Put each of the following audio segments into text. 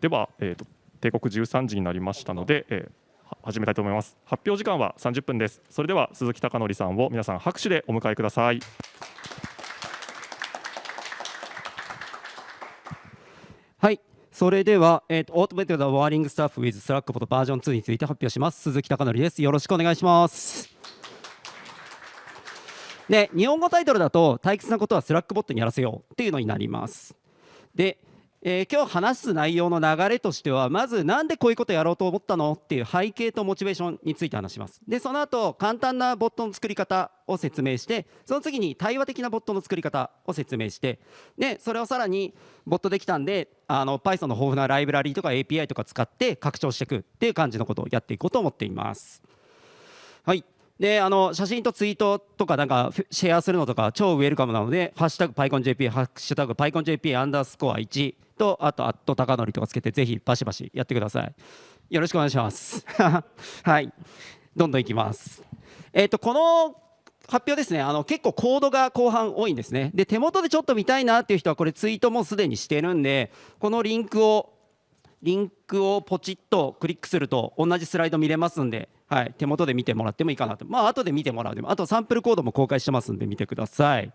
では、えーと、定刻13時になりましたので、えー、始めたいと思います。発表時間は30分です。それでは鈴木貴則さんを皆さん拍手でお迎えください。はい。それでは、えーと、オートメイトワーリングスタッフ with スラックボットバージョン2について発表します。鈴木貴則です。よろしくお願いします。で日本語タイトルだと退屈なことは Slackbot にやらせようっていうのになります。でえー、今日話す内容の流れとしてはまずなんでこういうことやろうと思ったのっていう背景とモチベーションについて話します。でその後簡単なボットの作り方を説明してその次に対話的なボットの作り方を説明してでそれをさらにボットできたんであの Python の豊富なライブラリとか API とか使って拡張していくっていう感じのことをやっていこうと思っています。はい。であの写真とツイートとかなんかシェアするのとか超ウェルカムなので「ハッシュタグ PyConJP」「ハッシュタグ PyConJP アンダースコア1」とあと「アット高則」とかつけてぜひバシバシやってください。よろしくお願いします。はい。どんどんいきます。えっ、ー、とこの発表ですねあの結構コードが後半多いんですね。で手元でちょっと見たいなっていう人はこれツイートもすでにしてるんでこのリンクをリンクをポチッとクリックすると同じスライド見れますんで、はい、手元で見てもらってもいいかなと。まあ後で見てもらうでもあとサンプルコードも公開してますんで見てください。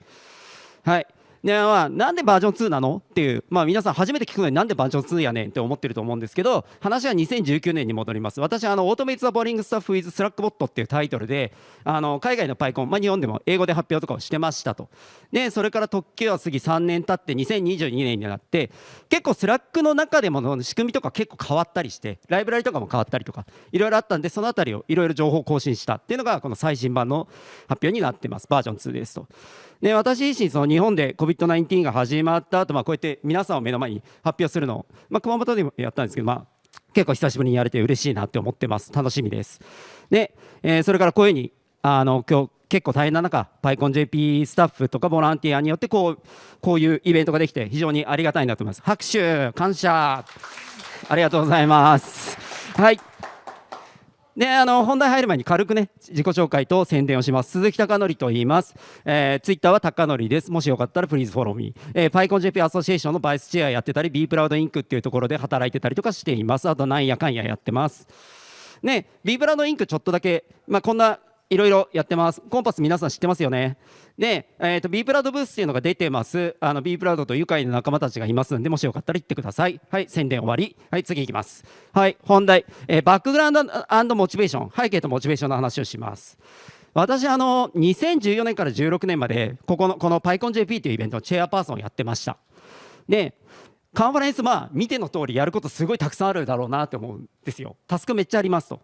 はい。でまあ、なんでバージョン2なの？っていう、まあ、皆さん初めて聞くのになんでバージョン2やねんって思ってると思うんですけど話は2019年に戻ります。私あの Automate the Boring Stuff with Slackbot っていうタイトルであの海外の PyCon、まあ、日本でも英語で発表とかをしてましたと。でそれから時は過ぎ3年経って2022年になって結構 Slack の中でも仕組みとか結構変わったりしてライブラリとかも変わったりとかいろいろあったんでそのあたりをいろいろ情報更新したっていうのがこの最新版の発表になってます。バージョン2ですと。で私自身その日本で COVID-19 が始まった後、まあこうやって皆さんを目の前に発表するのを、まあ、熊本でもやったんですけど、まあ、結構久しぶりにやれて嬉しいなって思ってます。楽しみです。で、えー、それからこういうふうにあの今日結構大変な中 PyConJP スタッフとかボランティアによってこうこういうイベントができて非常にありがたいなと思います。拍手感謝。ありがとうございます。はい。であの本題入る前に軽くね自己紹介と宣伝をします。鈴木貴則と言います、えー、ツイッターは貴則です。もしよかったらプリーズフォローミー、えー、PyConJP アソシエーションのバイスチェアやってたり B プラウドインクっていうところで働いてたりとかしています。あとなんやかんややってます。ね B プラウドインクちょっとだけまあこんないろいろやってます。コンパス皆さん知ってますよね？で、えーと、B プラドブースっていうのが出てます。あの B プラドと愉快な仲間たちがいますんでもしよかったら行ってください。はい宣伝終わり。はい次いきます。はい本題、えー、バックグラウンドモチベーション背景とモチベーションの話をします。私あの2014年から16年までここのこの PyConJP というイベントのチェアパーソンをやってました。でカンファレンスまあ見ての通りやることすごいたくさんあるだろうなって思うんですよ。タスクめっちゃありますと,、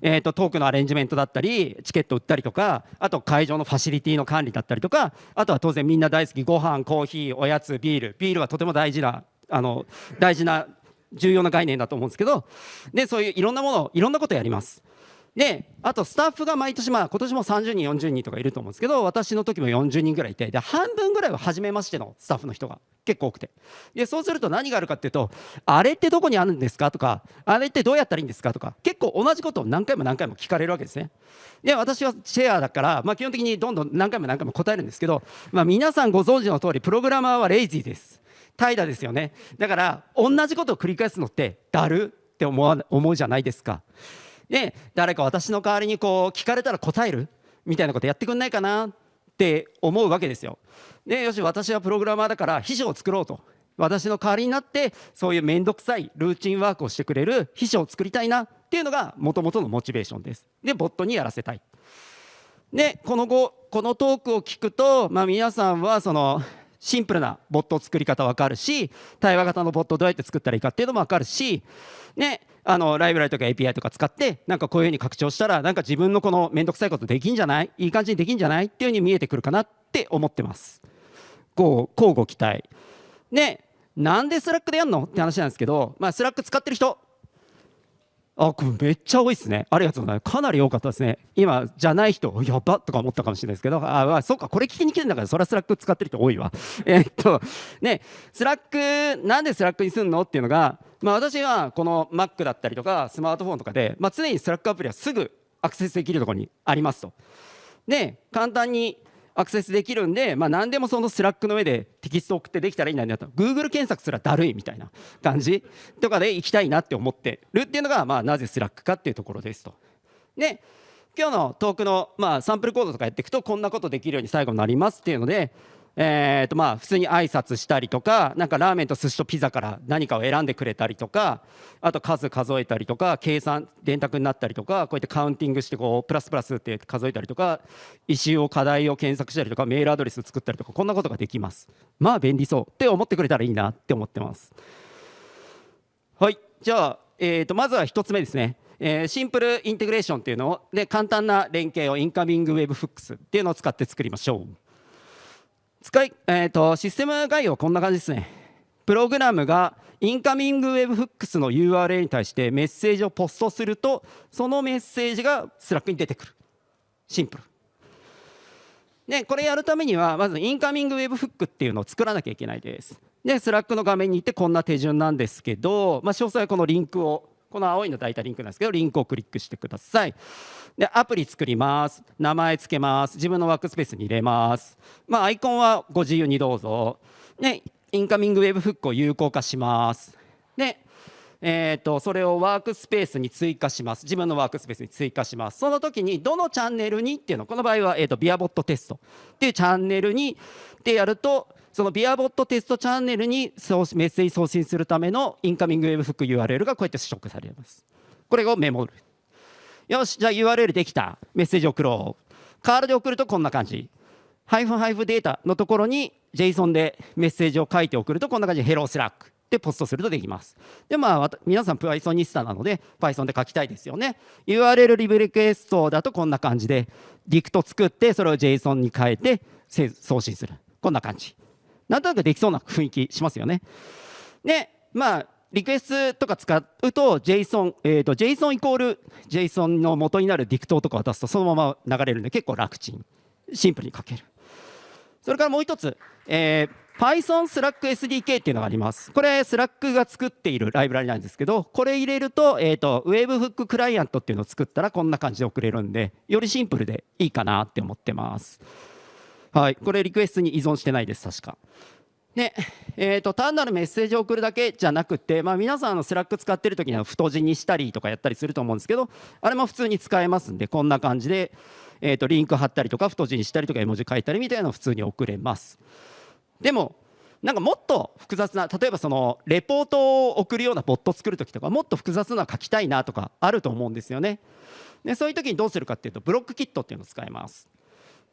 えーと、トークのアレンジメントだったりチケット売ったりとかあと会場のファシリティの管理だったりとかあとは当然みんな大好きご飯コーヒーおやつビール。ビールはとても大事なあの大事な重要な概念だと思うんですけど。でそういういろんなものいろんなことやります。であとスタッフが毎年まあ今年も30人40人とかいると思うんですけど私の時も40人ぐらいいてで半分ぐらいは初めましてのスタッフの人が結構多くて。でそうすると何があるかっていうとあれってどこにあるんですかとかあれってどうやったらいいんですかとか結構同じことを何回も何回も聞かれるわけですね。で私はシェアだから、まあ、基本的にどんどん何回も何回も答えるんですけど、まあ、皆さんご存知の通りプログラマーはレイジーです。怠惰ですよね。だから同じことを繰り返すのってだるって思わ思うじゃないですか。で誰か私の代わりにこう聞かれたら答える？みたいなことやってくんないかなって思うわけですよ。でよし私はプログラマーだから秘書を作ろうと私の代わりになってそういう面倒くさいルーチンワークをしてくれる秘書を作りたいなっていうのがもともとのモチベーションです。でボットにやらせたい。でこの後このトークを聞くと、まあ、皆さんはそのシンプルなボット作り方分かるし対話型のボットをどうやって作ったらいいかっていうのも分かるし、ね、あのライブラリとか API とか使ってなんかこういうふうに拡張したらなんか自分のこの面倒くさいことできんじゃない？いい感じにできんじゃない？っていうふうに見えてくるかなって思ってます。こうご期待。でなんで Slack でやるの？って話なんですけど、まあ、 Slack 使ってる人あこれめっちゃ多いですね。ありがとうございます。かなり多かったですね。今じゃない人やばとか思ったかもしれないですけど。ああそうか。これ聞きに来てるんだからそれは Slack 使ってる人多いわ。えっとね Slack なんで Slack にすんの？っていうのがまあ私はこの Mac だったりとかスマートフォンとかで、まあ、常に Slack アプリはすぐアクセスできるところにありますと。で簡単にアクセスできるんで、まあ、何でもその Slack の上でテキスト送ってできたらいいんだなと Google 検索すらだるいみたいな感じとかで行きたいなって思ってるっていうのが、まあ、なぜ Slack かっていうところですと。で今日のトークの、まあ、サンプルコードとかやっていくとこんなことできるように最後になりますっていうのでえーとまあ、普通に挨拶したりとかなんかラーメンと寿司とピザから何かを選んでくれたりとかあと数数えたりとか計算電卓になったりとかこうやってカウンティングしてこうプラスプラスって数えたりとかissue を課題を検索したりとかメールアドレス作ったりとかこんなことができます。まあ便利そうって思ってくれたらいいなって思ってます。はい。じゃあ、えー、とまずは1つ目ですね。えー、 simple integration っていうのをで簡単な連携を Incoming Webhooks っていうのを使って作りましょう。使い、えーと、システム概要はこんな感じですね。プログラムがインカミングウェブフックスの URL に対してメッセージをポストするとそのメッセージが Slack に出てくる。シンプル。でこれやるためにはまず Incoming Webhook っていうのを作らなきゃいけないです。で Slack の画面に行ってこんな手順なんですけど、まあ、詳細はこのリンクをこの青いの大体リンクなんですけどリンクをクリックしてください。でアプリ作ります。名前つけます。自分のワークスペースに入れます。まあアイコンはご自由にどうぞ。で Incoming Webhook を有効化します。でえーと、それをワークスペースに追加します。自分のワークスペースに追加します。その時にどのチャンネルにっていうの。この場合は、えーと、 beerbot test っていうチャンネルにでやるとその beerbot test チャンネルにメッセージ送信するためのインカミングウェブフック URL がこうやって取得されます。これをメモる。よしじゃあ URL できた。メッセージ送ろう curl で送るとこんな感じ。ハイフンハイフンデータのところに JSON でメッセージを書いて送るとこんな感じ。で Hello Slack でポストするとできます。でまあ皆さん Python ニスタなので Python で書きたいですよね。URL リブリクエストだとこんな感じでディクト作ってそれを JSON に変えて送信する。こんな感じ。なんとなくできそうな雰囲気しますよね。でまあリクエストとか使うと JSON、えー、と JSON イコール JSON の元になるディクトとか渡すとそのまま流れるんで結構楽ちん。シンプルに書ける。それからもう一つ、えー、Python Slack SDK っていうのがあります。これ Slack が作っているライブラリなんですけどこれ入れると,、えーと、Webhook クライアントっていうのを作ったらこんな感じで送れるんでよりシンプルでいいかなって思ってます。はい。これ requests に依存してないです確か。で、えーと、単なるメッセージを送るだけじゃなくて、まあ、皆さんの Slack 使ってる時には太字にしたりとかやったりすると思うんですけどあれも普通に使えますんでこんな感じで、えーと、リンク貼ったりとか太字にしたりとか絵文字書いたりみたいなのを普通に送れます。でもなんかもっと複雑な例えばそのレポートを送るようなボット作る時とかもっと複雑な書きたいなとかあると思うんですよね。でそういう時にどうするかっていうと Block Kit っていうのを使います。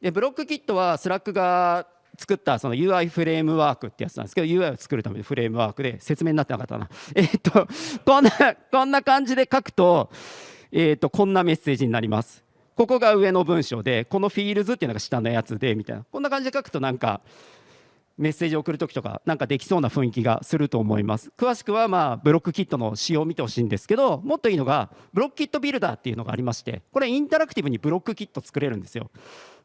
で Block Kit は Slack が作ったその UI フレームワークってやつなんですけど UI を作るためのフレームワークで説明になってなかったな。えっとこんなこんな感じで書くと,、えー、とこんなメッセージになります。ここが上の文章でこの fields っていうのが下のやつでみたいな。こんな感じで書くとなんかメッセージを送る時とかなんかできそうな雰囲気がすると思います。詳しくはまあ Block Kit の仕様を見てほしいんですけどもっといいのが Block Kit Builder っていうのがありましてこれインタラクティブに Block Kit 作れるんですよ。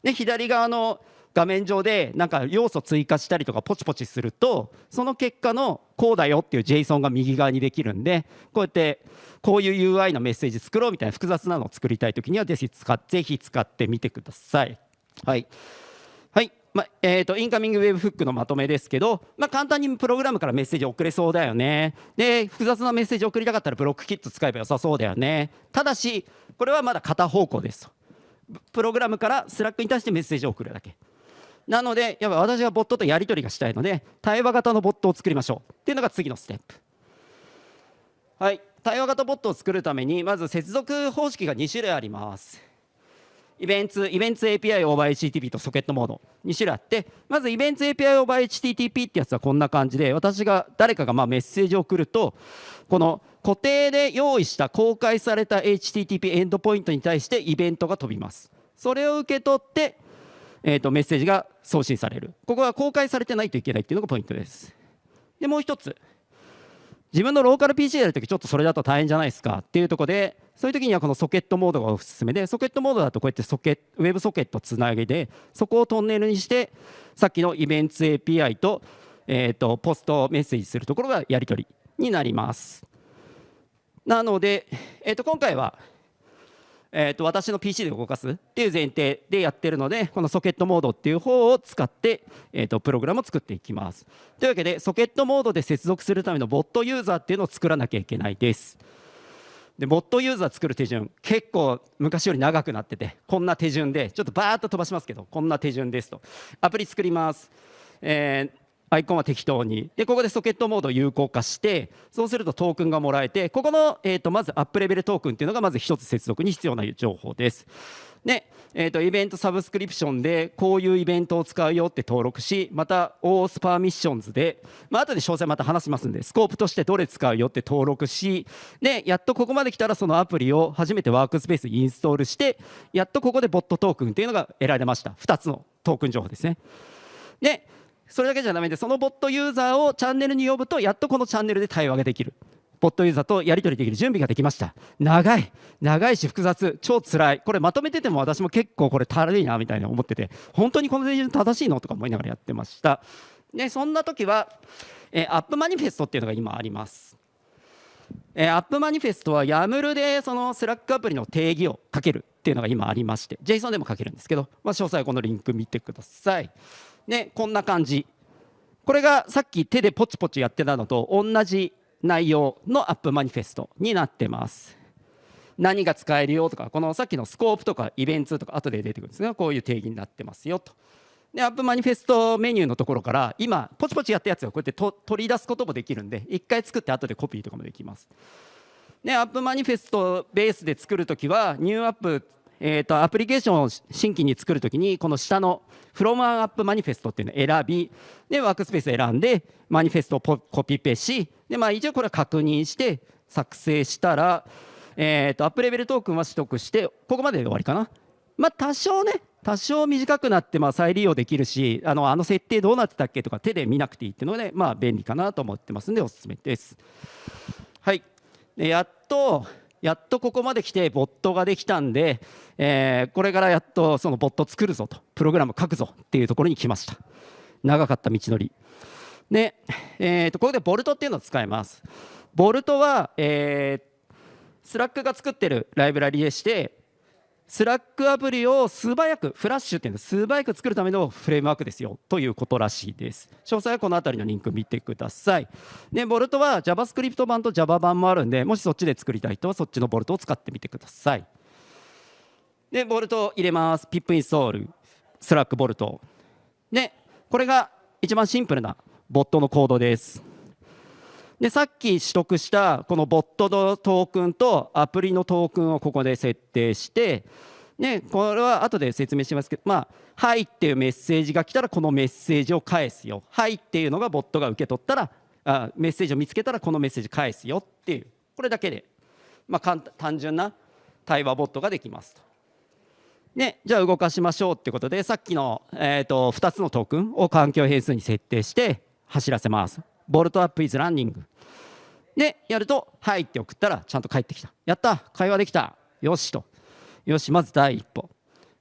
で左側の画面上でなんか要素追加したりとかポチポチするとその結果のこうだよっていう JSON が右側にできるんでこうやってこういう UI のメッセージ作ろうみたいな複雑なのを作りたい時にはぜひ使ぜひ使ってみてください。はい。はい。まえーと、 Incoming Webhook のまとめですけど、まあ、簡単にプログラムからメッセージ送れそうだよね。で複雑なメッセージ送りたかったら Block Kit 使えば良さそうだよね。ただしこれはまだ片方向です。プログラムからスラックに対してメッセージを送るだけ。なのでやっぱ私はボットとやり取りがしたいので対話型のボットを作りましょう。っていうのが次のステップ。はい。対話型ボットを作るためにまず接続方式が2種類あります。イベンツイベンツ API オーバー HTTP とソケットモード2種類あってまずイベンツ API オーバー HTTP ってやつはこんな感じで私が誰かがまメッセージを送るとこの固定で用意した公開された HTTP エンドポイントに対してイベントが飛びます。それを受け取ってえーと、メッセージが送信される。ここは公開されてないといけないっていうのがポイントです。でもう一つ。自分のローカル PC やるときちょっとそれだと大変じゃないですかっていうところでそういうときにはこのソケットモードがおすすめでソケットモードだとこうやってソケウェブソケットつなげてそこをトンネルにしてさっきのイベント API と,、えーとポストメッセージするところがやり取りになります。なので、えー、と今回はえー、と私の PC で動かすっていう前提でやってるのでこのソケットモードっていう方を使って、えー、とプログラムを作っていきます。というわけでソケットモードで接続するためのボットユーザーっていうのを作らなきゃいけないです。でボットユーザー作る手順結構昔より長くなっててこんな手順でちょっとバーッと飛ばしますけどこんな手順ですと。アプリ作ります、えーアイコンは適当に。でここでソケットモードを有効化してそうするとトークンがもらえてここの、えー、とまずアップレベルトークンっていうのがまず1つ接続に必要な情報です。で、えー、と Event Subscription でこういうイベントを使うよって登録しまた OS パーミッションズで、まあ後で詳細また話しますんでスコープとしてどれ使うよって登録しでやっとここまで来たらそのアプリを初めてワークスペースインストールしてやっとここで bot token っていうのが得られました。2つのトークン情報ですね。でそれだけじゃダメでそのボットユーザーをチャンネルに呼ぶとやっとこのチャンネルで対話ができる。ボットユーザーとやり取りできる準備ができました。長い長いし複雑超つらい。これまとめてても私も結構これ足りいなみたいな思ってて本当にこの手順正しいのとか思いながらやってました。でそんな時は、えー、アップマニフェストっていうのが今あります。えー、アップマニフェストは YAML でそのスラックアプリの定義をかけるっていうのが今ありまして JSON でも書けるんですけど、まあ、詳細はこのリンク見てください。でこんな感じ。これがさっき手でポチポチやってたのと同じ内容の App Manifest になってます。何が使えるよとかこのさっきのスコープとかイベントとか後で出てくるんですがこういう定義になってますよと。で App Manifest メニューのところから今ポチポチやったやつをこうやって取り出すこともできるんで一回作って後でコピーとかもできます。で App Manifest ベースで作るときは new app えーと、アプリケーションを新規に作るときにこの下の From an App Manifest っていうのを選びでワークスペース選んでマニフェストをコピペしで、まあ、一応これは確認して作成したら、えーと、アップレベルトークンは取得してここまでで終わりかな。まあ、多少ね多少短くなってまあ再利用できるしあのあの設定どうなってたっけとか手で見なくていいっていうので、まあ、便利かなと思ってますんでおすすめです。はいでやっとやっとここまで来てボットができたんで、えー、これからやっとそのボット作るぞとプログラム書くぞっていうところに来ました。長かった道のり。で、えー、とここで Bolt っていうのを使います。 Bolt は、えー、スラックが作ってるライブラリでしてスラックアプリを素早くフラッシュっていうのは素早く作るためのフレームワークですよ。ということらしいです。詳細はこの辺りのリンク見てください。でボルトは JavaScript 版と Java 版もあるんでもしそっちで作りたい人はそっちの Bolt を使ってみてください。で Bolt を入れます。 pip install。Slack Bolt。でこれが一番シンプルなボットのコードです。でさっき取得したこのボットのトークンとアプリのトークンをここで設定してね、これは後で説明しますけど、まあ、はいっていうメッセージが来たらこのメッセージを返すよ。はいっていうのがボットが受け取ったらあメッセージを見つけたらこのメッセージ返すよっていうこれだけで、まあ、単純な対話ボットができますと。でじゃあ動かしましょうってことでさっきの、えーと2つのトークンを環境変数に設定して走らせます。ボルトアップイズランニング。でやると「はい」って送ったらちゃんと返ってきた。やった会話できた。よしと。よしまず第一歩。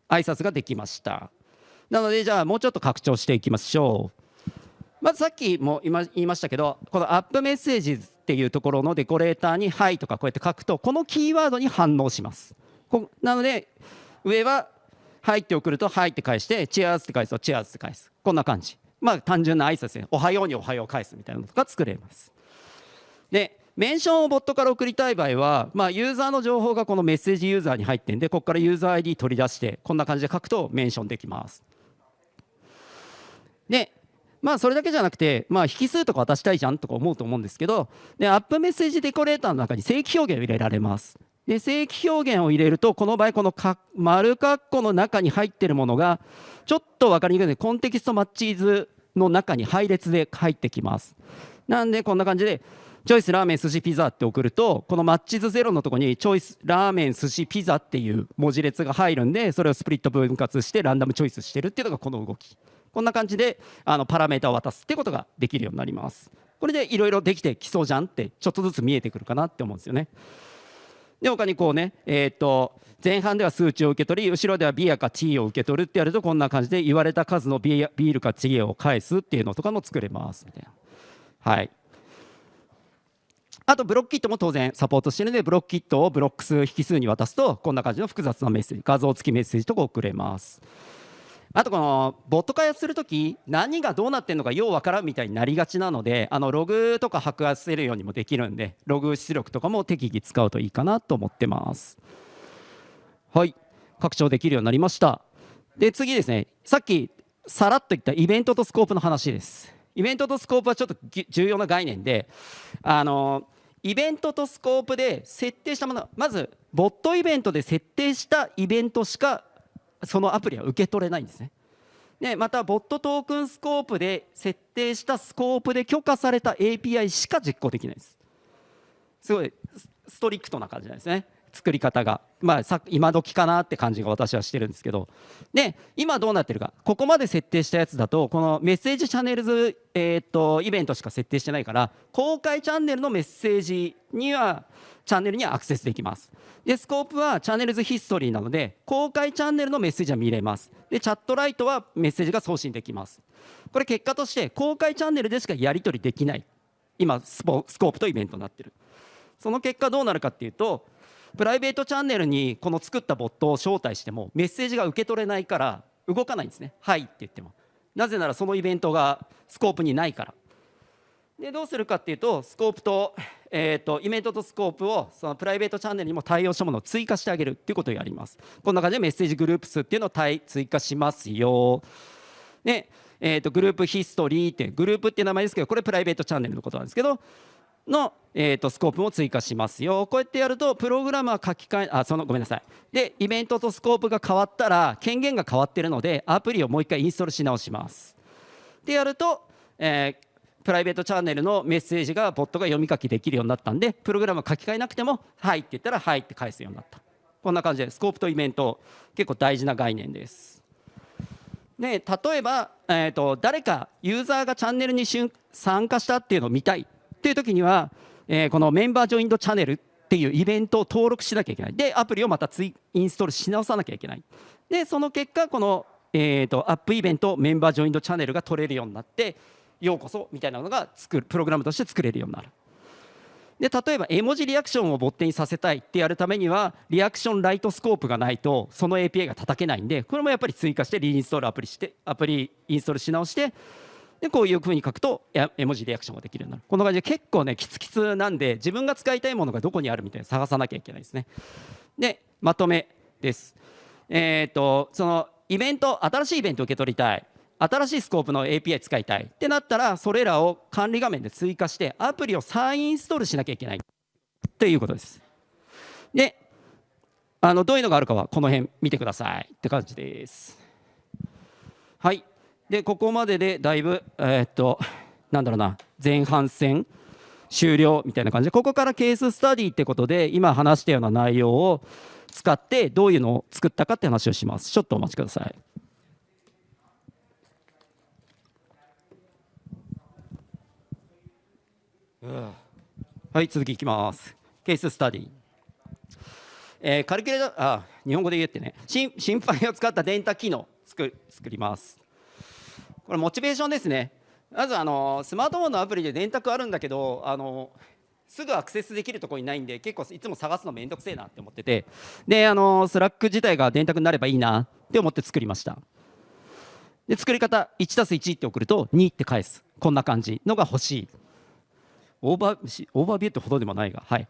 挨拶ができました。なのでじゃあもうちょっと拡張していきましょう。まずさっきも言いましたけどこのアップメッセージっていうところのデコレーターに「はい」とかこうやって書くとこのキーワードに反応します。なので上は「はい」って送ると「はい」って返して「チェアーズ」って返すと「チェアーズ」って返す。こんな感じ。まあ単純な挨拶で「おはよう」に「おはよう」返すみたいなのとか作れます。でメンションをボットから送りたい場合は、まあ、ユーザーの情報がこのメッセージユーザーに入ってるんでここからユーザー ID 取り出してこんな感じで書くとメンションできます。でまあそれだけじゃなくて、まあ、引数とか渡したいじゃんとか思うと思うんですけどでアップメッセージデコレーターの中に正規表現を入れられます。で正規表現を入れるとこの場合このか丸括弧の中に入ってるものがちょっと分かりにくいのでコンテキストマッチーズの中に配列で入ってきます。なんでこんな感じでチョイスラーメン寿司ピザって送るとこのマッチ図ゼロのとこにチョイスラーメン寿司ピザっていう文字列が入るんでそれをスプリット分割してランダムチョイスしてるっていうのがこの動き。こんな感じであのパラメータを渡すってことができるようになります。これでいろいろできてきそうじゃんってちょっとずつ見えてくるかなって思うんですよね。で他にこうねえっ、と前半では数値を受け取り後ろではビアかチーを受け取るってやるとこんな感じで言われた数のビールかチーを返すっていうのとかも作れますみたいな。はい。あとブロックキットも当然サポートしてるのでブロックキットをブロック数引数に渡すとこんな感じの複雑なメッセージ画像付きメッセージとか送れます。あとこのボット開発するとき何がどうなってるのかようわからんみたいになりがちなのであのログとか把握せるようにもできるんでログ出力とかも適宜使うといいかなと思ってます。はい。拡張できるようになりました。で次ですね。さっきさらっと言ったイベントとスコープの話です。イベントとスコープはちょっと重要な概念であのイベントとスコープで設定したものまずボットイベントで設定したイベントしかそのアプリは受け取れないんですね。でまた Bot Token Scope で設定したスコープで許可された API しか実行できないです。すごいストリクトな感じなんですね。作り方が、まあ、さ今時かなって感じが私はしてるんですけど。で今どうなってるか。ここまで設定したやつだとこの message channels、えー、とイベントしか設定してないから公開チャンネルのメッセージにはチャンネルにはアクセスできます。でスコープはチャンネルズヒストリーなので公開チャンネルのメッセージは見れます。でチャットライトはメッセージが送信できます。これ結果として公開チャンネルでしかやり取りできない今スコープとイベントになってる。その結果どうなるかっていうとプライベートチャンネルにこの作ったボットを招待してもメッセージが受け取れないから動かないんですね「はい」って言っても。なぜならそのイベントがスコープにないから。でどうするかっていうとスコープと,、えーと、イベントとスコープをそのプライベートチャンネルにも対応したものを追加してあげるっていうことをやります。こんな感じでメッセージグループ数っていうのを追加しますよ。で、えーと、とグループヒストリーってグループっていう名前ですけどこれプライベートチャンネルのことなんですけどの、えーと、スコープも追加しますよ。こうやってやるとプログラムは書き換えあそのごめんなさい。でイベントとスコープが変わったら権限が変わってるのでアプリをもう一回インストールし直します。でやると、えー、プライベートチャンネルのメッセージがボットが読み書きできるようになったんでプログラム書き換えなくても「はい」って言ったら「はい」って返すようになった。こんな感じでスコープとイベント結構大事な概念です。で例えば、えーと誰かユーザーがチャンネルに参加したっていうのを見たい。っていう時には、えー、このメンバージョインドチャンネルっていうイベントを登録しなきゃいけない。でアプリをまたツインストールし直さなきゃいけない。でその結果この、えーと、アップイベントメンバージョインドチャンネルが取れるようになってようこそみたいなのが作るプログラムとして作れるようになる。で例えば絵文字リアクションをボットにさせたいってやるためにはリアクションライトスコープがないとその API が叩けないんでこれもやっぱり追加してリインストールアプリしてアプリインストールし直してでこういうふうに書くと絵文字リアクションができるようになる。こんな感じで結構ねキツキツなんで自分が使いたいものがどこにあるみたいな探さなきゃいけないですね。でまとめです。えっ、とそのイベント新しいイベント受け取りたい。新しいスコープの API 使いたい。ってなったらそれらを管理画面で追加してアプリを再インストールしなきゃいけない。ということです。であのどういうのがあるかはこの辺見てください。って感じです。はい。でここまででだいぶ、えー、っとなんだろうな前半戦終了みたいな感じ。でここからケーススタディってことで今話したような内容を使ってどういうのを作ったかって話をします。ちょっとお待ちください。はい続きいきます。ケーススタディ。えー、カルキュレーターあ日本語で言ってね。心配を使った電卓機能作作ります。これモチベーションですね。まずあのスマートフォンのアプリで電卓あるんだけどあのすぐアクセスできるところにないんで結構いつも探すのめんどくせえなって思ってて。であのスラック自体が電卓になればいいなって思って作りました。で作り方 1+1 って送ると2って返す。こんな感じのが欲しい。オーバーオーバービューってほどでもないが、はい、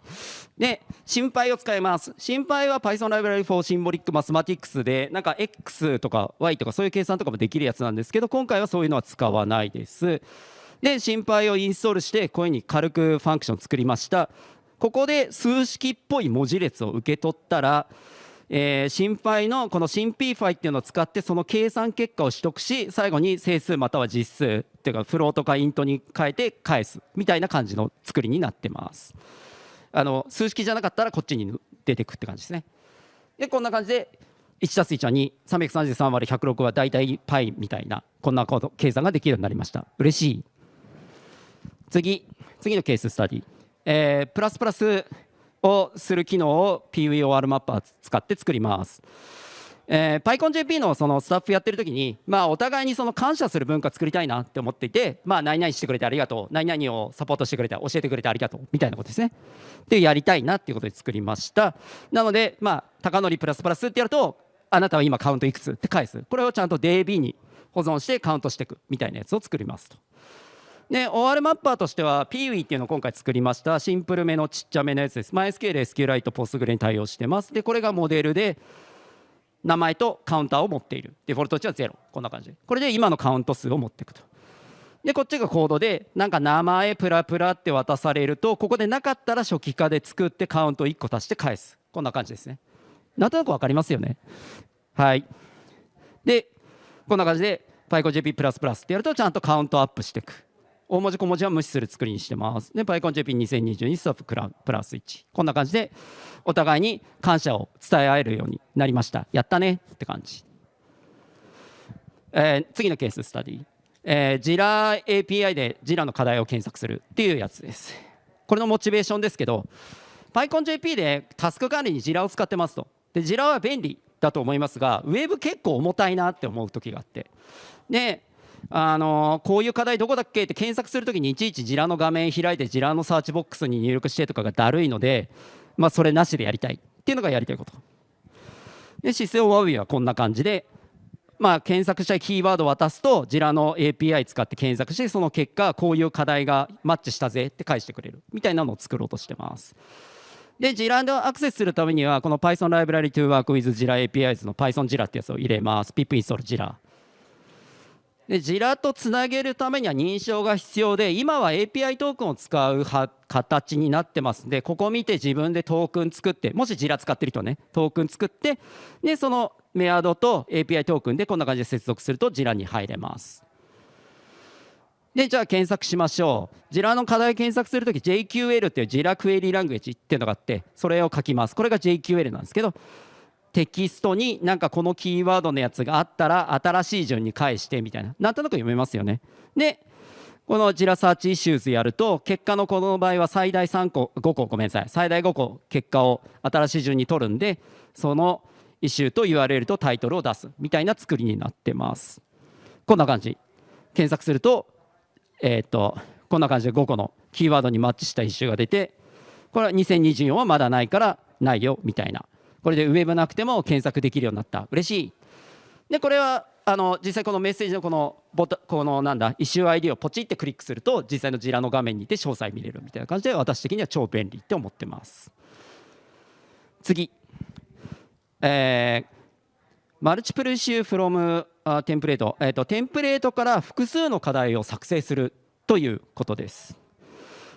で SymPy を使います。 SymPy は Python Library for Symbolic Mathematics でなんか X とか Y とかそういう計算とかもできるやつなんですけど今回はそういうのは使わないです。で心配をインストールしてこういうふうに軽くファンクション作りました。ここで数式っぽい文字列を受け取ったらえー、心配のこの新 P ファイっていうのを使ってその計算結果を取得し最後に整数または実数っていうかフロートかイントに変えて返すみたいな感じの作りになってます。あの数式じゃなかったらこっちに出てくって感じですね。でこんな感じで 1+1 は2333割106は大体 π みたいなこんな計算ができるようになりました。嬉しい。次次のケーススタディ、えー、プラスプラスをする機能を PVOR マッパー使って作ります。えー、PyConJP のそのスタッフやってる時に、まあ、お互いにその感謝する文化作りたいなって思っていて、まあ、何々してくれてありがとう何々をサポートしてくれて教えてくれてありがとうみたいなことですね。でやりたいなっていうことで作りました。なので、まあ、高則プラスプラスってやるとあなたは今カウントいくつって返す。これをちゃんと DB に保存してカウントしていくみたいなやつを作りますと。で OR マッパーとしては PWE っていうのを今回作りました。シンプルめのちっちゃめのやつです。MySQL、SQLite、Postgre に対応してます。でこれがモデルで名前とカウンターを持っている。デフォルト値は0こんな感じ。これで今のカウント数を持っていくと。でこっちがコードでなんか名前プラプラって渡されるとここでなかったら初期化で作ってカウント1個足して返す。こんな感じですね。なんとなく分かりますよね。はい。でこんな感じで PyConJP++ ってやるとちゃんとカウントアップしていく。大文字小文字は無視する作りにしてます。で、PyConJP2022 ストッププラス1。こんな感じで、お互いに感謝を伝え合えるようになりました。やったねって感じ。えー、次のケーススタディ。えー、ジラ API でジラの課題を検索するっていうやつです。これのモチベーションですけど、PyConJP でタスク管理にジラを使ってますと。で、ジラは便利だと思いますが、ウェブ結構重たいなって思う時があって。で、あのこういう課題どこだっけって検索するときにいちいちジラの画面開いてジラのサーチボックスに入力してとかがだるいので、まあ、それなしでやりたいっていうのがやりたいことで姿勢をワウィはこんな感じで、まあ、検索したいキーワードを渡すとジラの API 使って検索してその結果こういう課題がマッチしたぜって返してくれるみたいなのを作ろうとしてますで、ジラのアクセスするためには、この Python Library to Work with Jira APIs の Python Jira ってやつを入れます。pip install Jira。でジラとつなげるためには認証が必要で今は API トークンを使う形になってますんでここ見て自分でトークン作ってもしジラ使ってる人はねトークン作ってでそのメアドと API トークンでこんな感じで接続するとジラに入れます。でじゃあ検索しましょう。ジラの課題検索するとき JQL っていうジラクエリラングエッジっていうのがあってそれを書きます。これが JQL なんですけどテキストになんかこのキーワードのやつがあったら新しい順に返してみたいな。なんとなく読めますよね。でこの Jira search issues やると結果のこの場合は最大3個5個ごめんなさい。最大5個結果を新しい順に取るんでそのイシューと URL とタイトルを出すみたいな作りになってます。こんな感じ。検索するとえっ、とこんな感じで5個のキーワードにマッチした issue が出てこれは2024はまだないからないよみたいな。これでウェブなくても検索できるようになった。嬉しい。でこれはあの実際このメッセージのこのボタこのなんだイシュー ID をポチってクリックすると実際のジラの画面にて詳細見れるみたいな感じで私的には超便利って思ってます。次。えーマルチプルイシューフロムテンプレート、えーとテンプレートから複数の課題を作成するということです。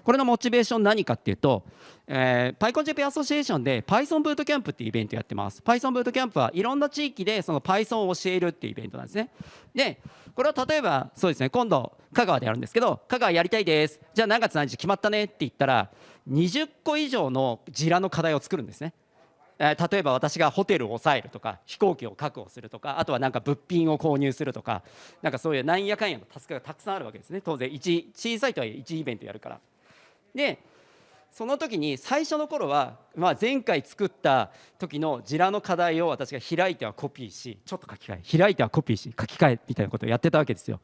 これのモチベーション何かっていうと、えー、PyConJP アソシエーションで Python ブートキャンプっていうイベントやってます。Python ブートキャンプはいろんな地域でその Python を教えるっていうイベントなんですね。でこれは例えばそうですね今度香川でやるんですけど香川やりたいです。じゃあ何月何日決まったねって言ったら20個以上のジラの課題を作るんですね。例えば私がホテルを抑えるとか飛行機を確保するとかあとはなんか物品を購入するとかなんかそういうなんやかんやのタスクがたくさんあるわけですね。当然1小さいとはいえ1イベントやるから。でその時に最初の頃は、まあ、前回作った時のジラの課題を私が開いてはコピーしちょっと書き換え。開いてはコピーし書き換えみたいなことをやってたわけですよ。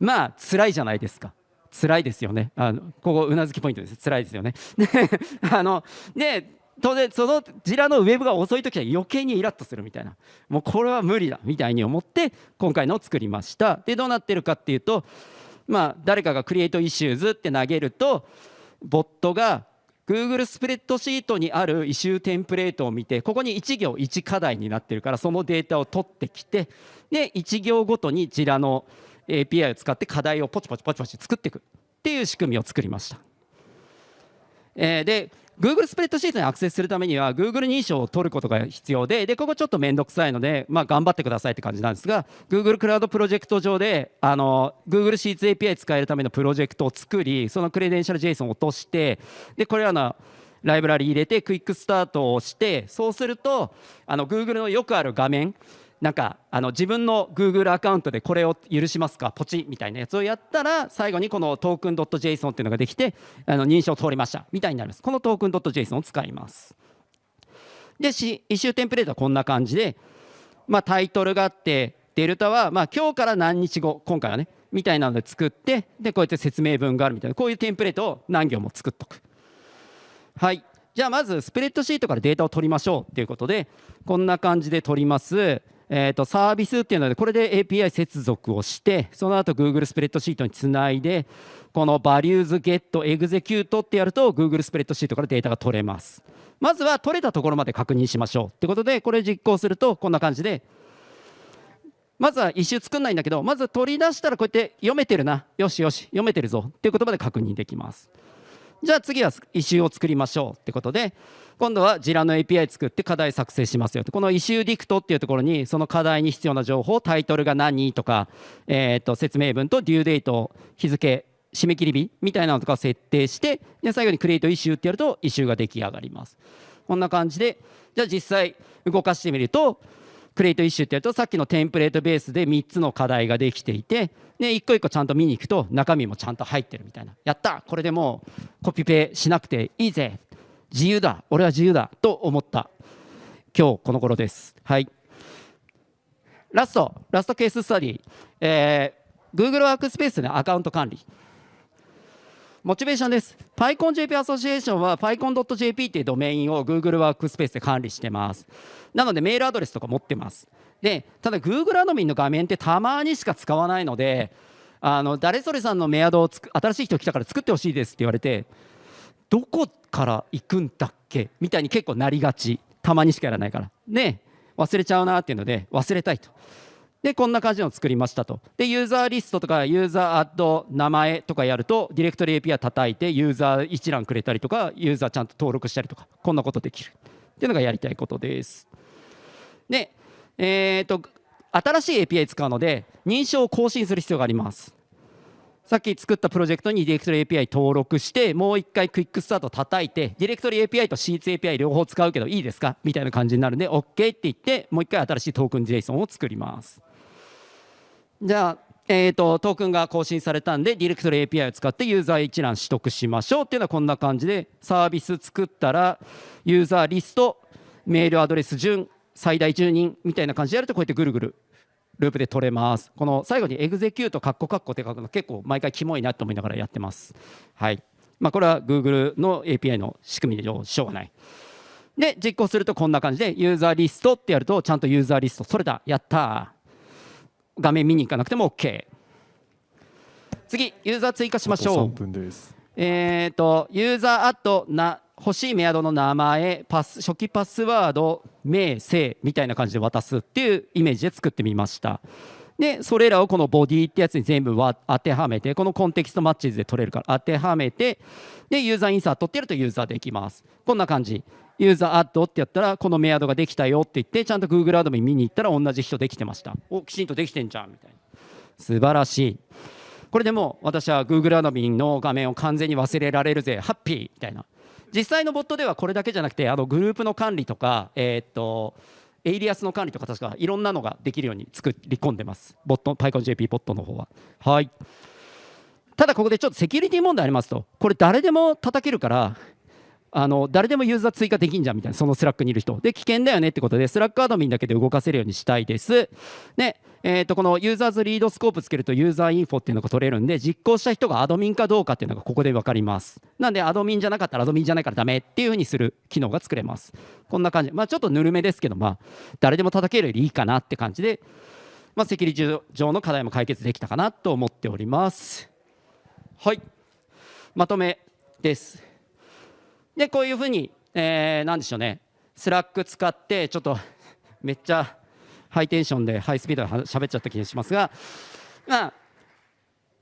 まあ辛いじゃないですか。辛いですよね。あのここうなずきポイントです。辛いですよね。で あので当然そのジラのウェブが遅い時は余計にイラッとするみたいな。もうこれは無理だみたいに思って今回のを作りました。でどうなってるかっていうとまあ、誰かが create issues って投げるとボットが Google スプレッドシートにある issue テンプレートを見てここに1行1課題になってるからそのデータを取ってきてで1行ごとに Jira の API を使って課題をポチポチポチポチ作っていくっていう仕組みを作りました。えー、で Google スプレッドシートにアクセスするためには Google 認証を取ることが必要ででここちょっと面倒くさいので、まあ、頑張ってくださいって感じなんですが Google クラウドプロジェクト上であの Google シーツ API 使えるためのプロジェクトを作りそのクレデンシャル JSON を落としてでこれらのライブラリ入れてクイックスタートをしてそうするとあの Google のよくある画面なんかあの自分の Google アカウントでこれを許しますか？ポチみたいなやつをやったら最後にこのトークン .json っていうのができてあの認証通りました。みたいになります。このトークン .json を使いますでし issue テンプレートはこんな感じで、まあ、タイトルがあってデルタはまあ今日から何日後今回はねみたいなので作ってでこうやって説明文があるみたいな。こういうテンプレートを何行も作っとく。はい。じゃあまずスプレッドシートからデータを取りましょうということでこんな感じで取ります。えー、と service っていうのでこれで API 接続をしてその後 Google スプレッドシートにつないでこの values get execute ってやると Google スプレッドシートからデータが取れます。まずは取れたところまで確認しましょうってことでこれ実行するとこんな感じで。まずは issue 作んないんだけどまず取り出したらこうやって読めてるな。よしよし読めてるぞっていうことまで確認できます。じゃあ次は issue を作りましょうってことで今度は Jira の API 作って課題作成しますよとこの issue dict っていうところにその課題に必要な情報タイトルが何とか、えー、と説明文と due date 日付締め切り日みたいなのとか設定してで最後に create issue ってやるとイシューが出来上がります。こんな感じでじゃあ実際動かしてみると create issue ってやるとさっきのテンプレートベースで3つの課題ができていてで一個一個ちゃんと見に行くと中身もちゃんと入ってるみたいな。やったこれでもうコピペしなくていいぜ。自由だ。俺は自由だと思った。今日この頃です。はい。ラスト。ラストケーススタディ、えー、Google ワークスペースでアカウント管理。モチベーションです。PyConJP アソシエーションは PyCon.jp っていうドメインを Google ワークスペースで管理してます。なのでメールアドレスとか持ってます。でただ Google アドミンの画面ってたまにしか使わないのであの誰それさんのメアドを新しい人来たから作ってほしいですって言われてどこから行くんだっけ？みたいに結構なりがち。たまにしかやらないから。で忘れちゃうなっていうので忘れたいと。でこんな感じの作りましたと。で user list とか user add 名前とかやるとディレクトリ API 叩いてユーザー一覧くれたりとかユーザーちゃんと登録したりとかこんなことできる。っていうのがやりたいことです。でえーと、新しい API 使うので認証を更新する必要があります。さっき作ったプロジェクトにディレクトリ API 登録してもう一回クイックスタート叩いてディレクトリ API と Sheets API 両方使うけどいいですか？みたいな感じになるんで OK って言ってもう一回新しいトークン JSON を作ります。じゃあえーと、トークンが更新されたんでディレクトリ API を使ってユーザー一覧取得しましょうっていうのはこんな感じでサービス作ったらユーザーリストメールアドレス順最大10人みたいな感じでやるとこうやってぐるぐるループで取れます。この最後にエグゼキュートカッコカッコって書くの結構毎回キモいなと思いながらやってます。はい。まあ、これは Google の API の仕組みでしょうがない。で実行するとこんな感じでユーザーリストってやるとちゃんとユーザーリストそれだやった画面見に行かなくても OK 次ユーザー追加しましょう。えっ、ー、と user add な欲しいメアドの名前パス初期パスワード名姓みたいな感じで渡すっていうイメージで作ってみました。でそれらをこのボディってやつに全部当てはめてこの context matches で取れるから当てはめてで user insert ってやるとユーザーできます。こんな感じ user add ってやったらこのメアドができたよって言ってちゃんと Google アドミン見に行ったら同じ人できてました。おきちんとできてんじゃんみたいな。素晴らしい。これでも私は Google アドミンの画面を完全に忘れられるぜ。ハッピーみたいな。実際のボットではこれだけじゃなくてあのグループの管理とか、え、っとエイリアスの管理とか確かいろんなのができるように作り込んでます。ボット PyConJP ボットの方は。はい。ただここでちょっとセキュリティ問題ありますと。これ誰でも叩けるからあの誰でもユーザー追加できんじゃんみたいなそのスラックにいる人。で危険だよねってことでスラックアドミンだけで動かせるようにしたいです。で、えー、とこの users read スコープつけると user info っていうのが取れるんで実行した人がアドミンかどうかっていうのがここで分かります。なんでアドミンじゃなかったらアドミンじゃないからダメっていうふうにする機能が作れます。こんな感じ。まあちょっとぬるめですけどまあ誰でも叩けるよりいいかなって感じでまあセキュリティ上の課題も解決できたかなと思っております。はい。まとめです。でこういうふうにえー、なんでしょうね。スラック使ってちょっと めっちゃハイテンションでハイスピードで喋っちゃった気がしますが、まあ、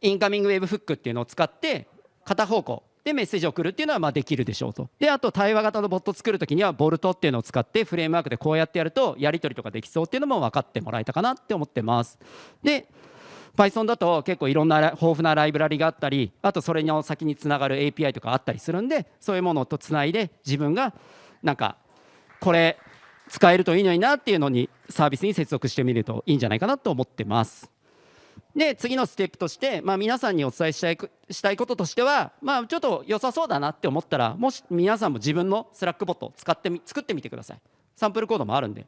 incoming webhook っていうのを使って片方向でメッセージを送るっていうのはまあできるでしょうと。であと対話型のボット作るときには Bolt っていうのを使ってフレームワークでこうやってやるとやり取りとかできそうっていうのも分かってもらえたかなって思ってます。で Python だと結構いろんな豊富なライブラリがあったりあとそれの先につながる API とかあったりするんでそういうものとつないで自分がなんかこれ使えるといいのになっていうのにサービスに接続してみるといいんじゃないかなと思ってます。で次のステップとして、まあ、皆さんにお伝えしたいしたいこととしては、まあ、ちょっと良さそうだなって思ったらもし皆さんも自分のスラックボットを使ってみ作ってみてください。サンプルコードもあるんで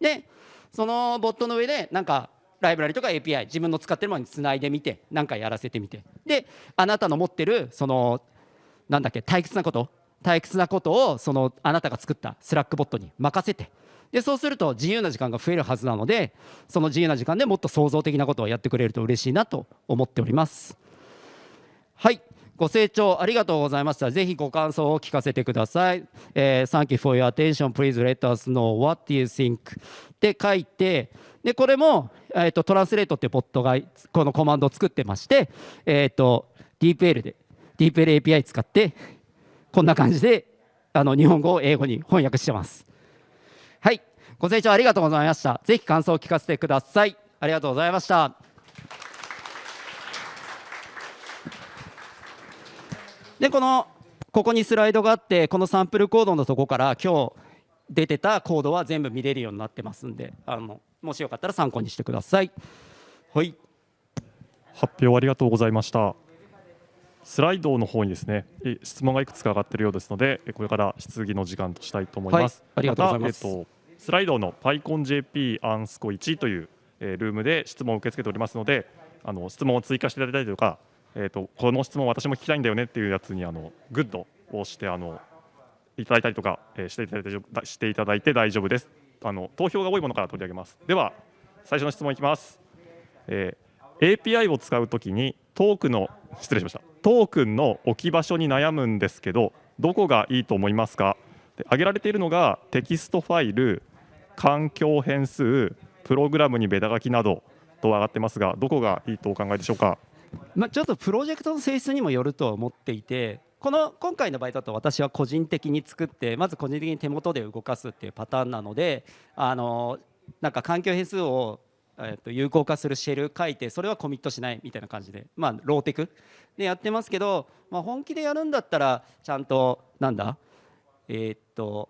でそのボットの上でなんかライブラリとか API 自分の使ってるものにつないでみて何かやらせてみて。であなたの持ってるそのなんだっけ退屈なこと退屈なことをそのあなたが作ったスラックボットに任せて。でそうすると自由な時間が増えるはずなのでその自由な時間でもっと創造的なことをやってくれると嬉しいなと思っております。はい。ご清聴ありがとうございました。ぜひご感想を聞かせてください、えー、Thank you for your attention. Please let us know what you think って書いてでこれも、えーと、 translate っていうボットがこのコマンドを作ってまして、えーと、と DeepL で DeepL API 使ってこんな感じであの日本語を英語に翻訳してます。はい。ご清聴ありがとうございました。ぜひ感想を聞かせてください。ありがとうございました。でこのここにスライドがあってこのサンプルコードのとこから今日出てたコードは全部見れるようになってますんであのもしよかったら参考にしてください。はい。発表ありがとうございました。スライドの方にですね質問がいくつか上がっているようですのでこれから質疑の時間としたいと思います、はい、ありがとうございます、えっと、スライドの PyConJP アンスコ1という、えー、ルームで質問を受け付けておりますのであの質問を追加していただいたりとか、えーと、この質問私も聞きたいんだよねっていうやつにあのグッドをしてあのいただいたりとか、えー、していただいてしていただいて大丈夫です。あの投票が多いものから取り上げます。では最初の質問いきます、えー、API を使うときにトークの失礼しました。トークンの置き場所に悩むんですけどどこがいいと思いますか？で挙げられているのがテキストファイル環境変数プログラムにベタ書きなどと上がってますがどこがいいとお考えでしょうか、まあ、ちょっとプロジェクトの性質にもよると思っていてこの今回の場合だと私は個人的に作ってまず個人的に手元で動かすっていうパターンなのであのなんか環境変数をえっと有効化するシェル書いてそれはコミットしないみたいな感じでまあローテクでやってますけど、まあ、本気でやるんだったらちゃんとなんだ？え、っと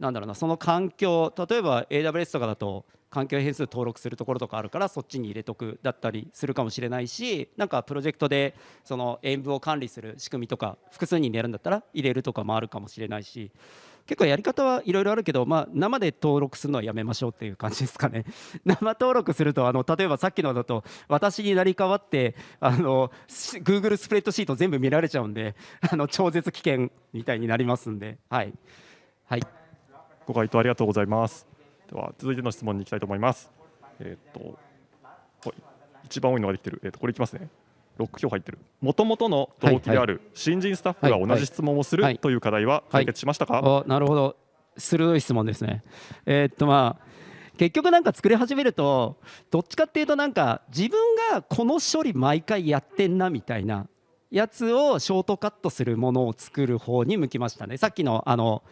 なんだろうなその環境例えば AWS とかだと環境変数登録するところとかあるからそっちに入れとくだったりするかもしれないしなんかプロジェクトでその演舞を管理する仕組みとか複数人でやるんだったら入れるとかもあるかもしれないし結構やり方はいろいろあるけど、まあ、生で登録するのはやめましょうっていう感じですかね。生登録するとあの例えばさっきのだと私になり代わってあの Google スプレッドシート全部見られちゃうんであの超絶危険みたいになりますんで。はい、はい、ご回答ありがとうございます。では続いての質問に行きたいと思います。えっ、と一番多いのができてる、えー、とこれいきますね。6票入ってる。もともとの動機である新人スタッフが同じ質問をするという課題は解決しましたか、はい、なるほど。鋭い質問ですね。えー、っとまあ結局なんか作り始めるとどっちかっていうとなんか自分がこの処理毎回やってんなみたいなやつをショートカットするものを作る方に向きましたね。さっきのあの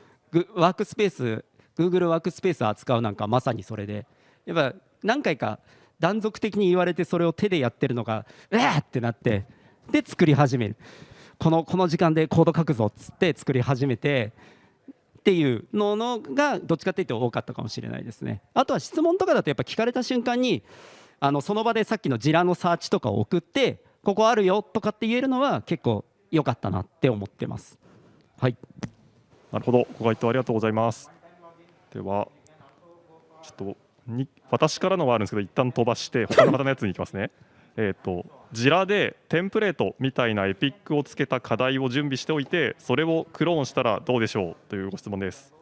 ワークスペース Google ワークスペースを扱うなんかまさにそれで。やっぱ何回か断続的に言われてそれを手でやってるのがうわーってなってで作り始める。このこの時間でコード書くぞっつって作り始めてっていうののがどっちかっていうと多かったかもしれないですね。あとは質問とかだとやっぱ聞かれた瞬間にあのその場でさっきのジラのサーチとかを送ってここあるよとかって言えるのは結構良かったなって思ってます。はい。なるほど。ご回答ありがとうございます。ではちょっとに私からのはあるんですけど一旦飛ばして他の方のやつに行きますね。えとジラでテンプレートみたいなエピックをつけた課題を準備しておいてそれをクローンしたらどうでしょう？というご質問です。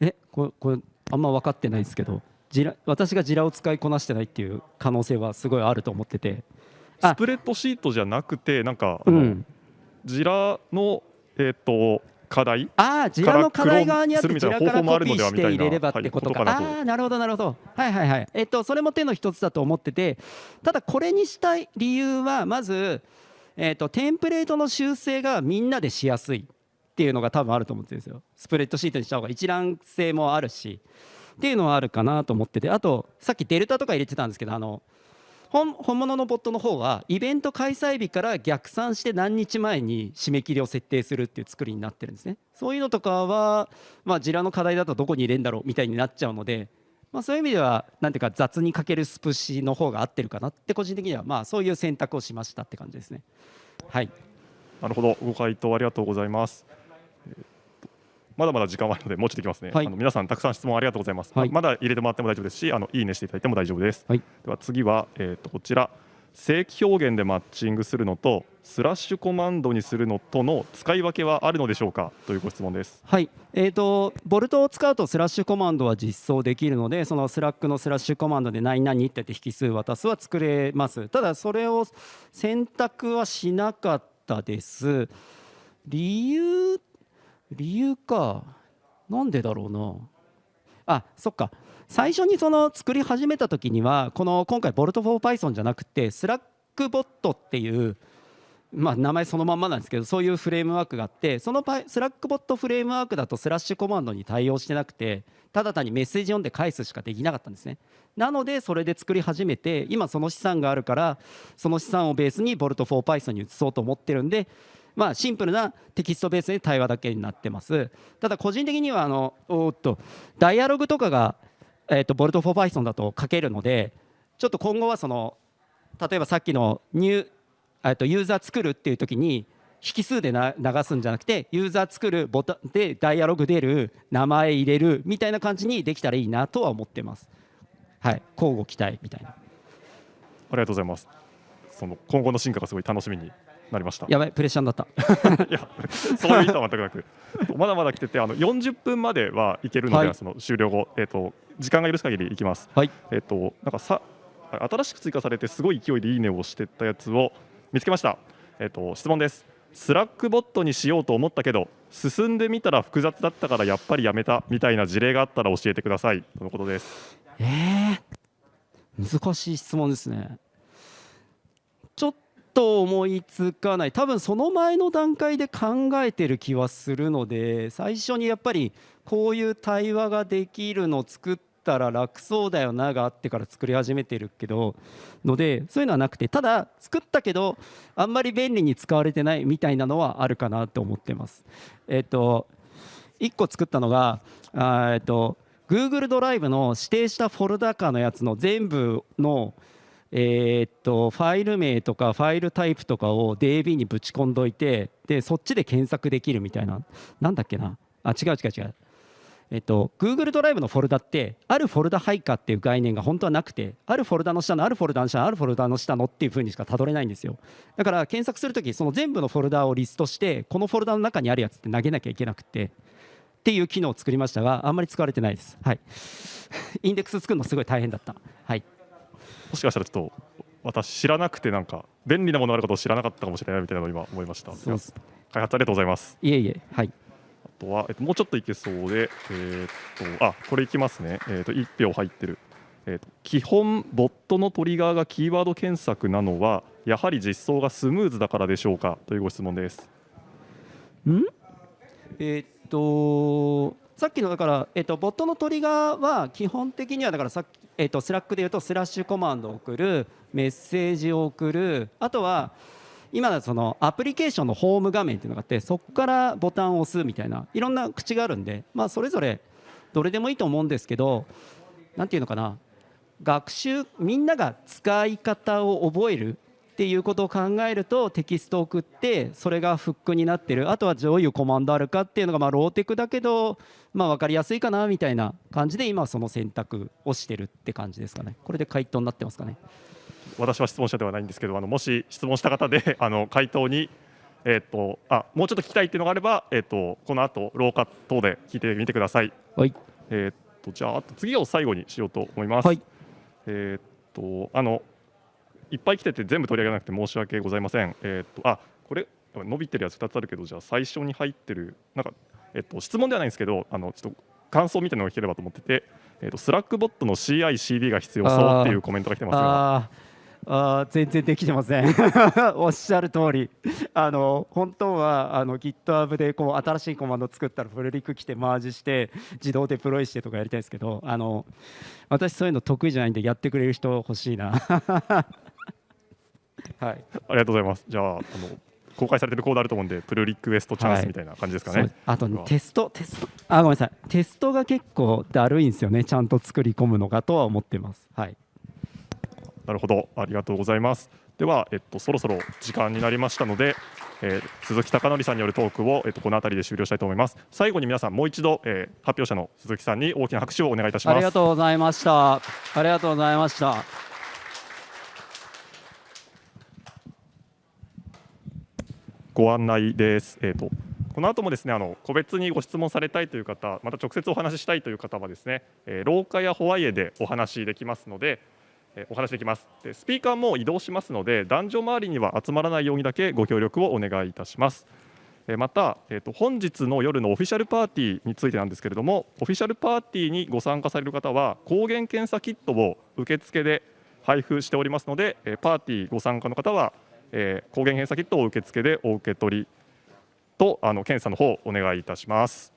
えこれこれあんま分かってないですけどジラ私がジラを使いこなしてないっていう可能性はすごいあると思っててスプレッドシートじゃなくてなんか、うん、ジラのえっ、と課題ああ、ジラの課題側にあってジラからコピーして入れればってことか。ああ、なるほど、なるほど。はいはいはい。えっと、それも手の一つだと思ってて、ただこれにしたい理由は、まず、えっと、テンプレートの修正がみんなでしやすいっていうのが多分あると思ってるんですよ。スプレッドシートにした方が一覧性もあるし、っていうのはあるかなと思ってて、あと、さっきデルタとか入れてたんですけど、あの、本物のボットの方はイベント開催日から逆算して何日前に締め切りを設定するっていう作りになってるんですね。そういうのとかはまあジラの課題だとどこに入れるんだろうみたいになっちゃうのでまあそういう意味ではなんていうか雑にかけるスプシの方が合ってるかなって個人的にはまあそういう選択をしましたって感じですね。はい。なるほど。ご回答ありがとうございます。まだまだ時間はあるのでもうちょっといきますね、はい。あの皆さんたくさん質問ありがとうございます、はい。ままだ入れてもらっても大丈夫ですしあのいいねしていただいても大丈夫です、はい。では次は、えー、とこちら正規表現でマッチングするのとスラッシュコマンドにするのとの使い分けはあるのでしょうかというご質問です。はい、えー、と Bolt を使うとスラッシュコマンドは実装できるのでそのスラックのスラッシュコマンドで何々って言って引数渡すは作れます。ただそれを選択はしなかったです。理由理由か。なんでだろうな。あそっか。最初にその作り始めた時にはこの今回ボルト for Python じゃなくてスラックボットっていうまあ、名前そのまんまなんですけどそういうフレームワークがあってそのパイスラックボットフレームワークだとスラッシュコマンドに対応してなくてただ単にメッセージ読んで返すしかできなかったんですね。なのでそれで作り始めて今その資産があるからその資産をベースにボルト for Python に移そうと思ってるんでまあシンプルなテキストベースで対話だけになってます。ただ個人的にはあのおっとダイアログとかがえーとボルト for Python だと書けるのでちょっと今後はその例えばさっきのニューえっとユーザー作るっていう時に引数で流すんじゃなくてユーザー作るボタンでダイアログ出る名前入れるみたいな感じにできたらいいなとは思ってます。はい。交互期待みたいな。ありがとうございます。その今後の進化がすごい楽しみに。なりましたやばいプレッシャーになった いや、そういう意図は全くなく、まだまだ来てて、あの40分まではいけるので、はいその終了後、えっ、と時間が許す限りいきます。はいえっ、となんかさ新しく追加されてすごい勢いでいいねをしてったやつを見つけました。えっ、と質問です。スラックボットにしようと思ったけど進んでみたら複雑だったからやっぱりやめたみたいな事例があったら教えてくださいとのことです。えー、難しい質問ですねちょっと思いつかない多分その前の段階で考えてる気はするので最初にやっぱりこういう対話ができるの作ったら楽そうだよながあってから作り始めてるけどのでそういうのはなくてただ作ったけどあんまり便利に使われてないみたいなのはあるかなと思ってます。えっと1個作ったのがえっと Google ドライブの指定したフォルダ化のやつの全部のえーっとファイル名とかファイルタイプとかを DB にぶち込んどいてでそっちで検索できるみたいな。なんだっけな。あ違う違う違う。えっと Google ドライブのフォルダってあるフォルダ配下っていう概念が本当はなくてあるフォルダの下のあるフォルダの下のあるフォルダの下のっていう風にしかたどれないんですよ。だから検索するときその全部のフォルダをリストしてこのフォルダの中にあるやつって投げなきゃいけなくてっていう機能を作りましたがあんまり使われてないです。はい。インデックス作るのすごい大変だった。はい。もしかしたらちょっと私知らなくてなんか便利なものあることを知らなかったかもしれないみたいなのを今思いました。開発ありがとうございます。いえいえはいあとは、えっと、もうちょっといけそうで、えーっとあこれいきますね、えーっと1票入ってる、えーっと基本、ボットのトリガーがキーワード検索なのは、やはり実装がスムーズだからでしょうか？というご質問です。えーっとさっきのだから、えっとボットのトリガーは基本的にはだからさっき、えっとスラックで言うとスラッシュコマンドを送るメッセージを送る。あとは今だそのアプリケーションのホーム画面っていうのがあってそこからボタンを押すみたいないろんな口があるんで、まあ、それぞれどれでもいいと思うんですけどなんていうのかな学習みんなが使い方を覚えるっていうことを考えるとテキストを送ってそれがフックになってる。あとはどういうコマンドあるかっていうのがまあローテクだけどまあ分かりやすいかなみたいな感じで今はその選択をしてるって感じですかねこれで回答になってますかね私は質問者ではないんですけど、あのもし質問した方で あの回答に、えーっとあもうちょっと聞きたいっていうのがあれば、えーっとこの後廊下等で聞いてみてください。はいえーっとじゃあ次を最後にしようと思います。はいえーっとあのいっぱい来てて全部取り上げなくて申し訳ございません。えーっとあこれ伸びてるやつ2つあるけどじゃあ最初に入ってるなんかえーっと質問ではないんですけどあのちょっと感想みたいなのが聞ければと思ってて、えーっとスラックボットの CI/CD が必要そうっていうコメントが来てますが。あ全然できてません。おっしゃる通り。あの本当はあの GitHub でこう新しいコマンド作ったらプルリク来てマージして自動デプロイしてとかやりたいですけどあの私そういうの得意じゃないんでやってくれる人欲しいな。はい。ありがとうございます。じゃあ、あの公開されてるコードあると思うんで、プルリクエストチャンはいスみたいな感じですかね。そうあとテストテスト。あごめんなさい。テストが結構だるいんですよね。ちゃんと作り込むのがとは思ってます。はい。なるほど、ありがとうございます。では、えっと、そろそろ時間になりましたので、えー鈴木貴則さんによるトークを、えっと、この辺りで終了したいと思います。最後に皆さんもう一度、えー発表者の鈴木さんに大きな拍手をお願いいたします。ありがとうございました。ありがとうございましたご案内です。えー、とこの後もですねあの個別にご質問されたいという方また直接お話ししたいという方はですね、えー廊下やホワイエでお話しできますので、えーお話しできますでスピーカーも移動しますので男女周りには集まらないようにだけご協力をお願いいたします。えーまた、えー、と本日の夜のオフィシャルパーティーについてなんですけれどもオフィシャルパーティーにご参加される方は抗原検査キットを受付で配布しておりますので、えーパーティーご参加の方は、えー抗原検査キットを受付でお受け取りとあの検査の方お願いいたします。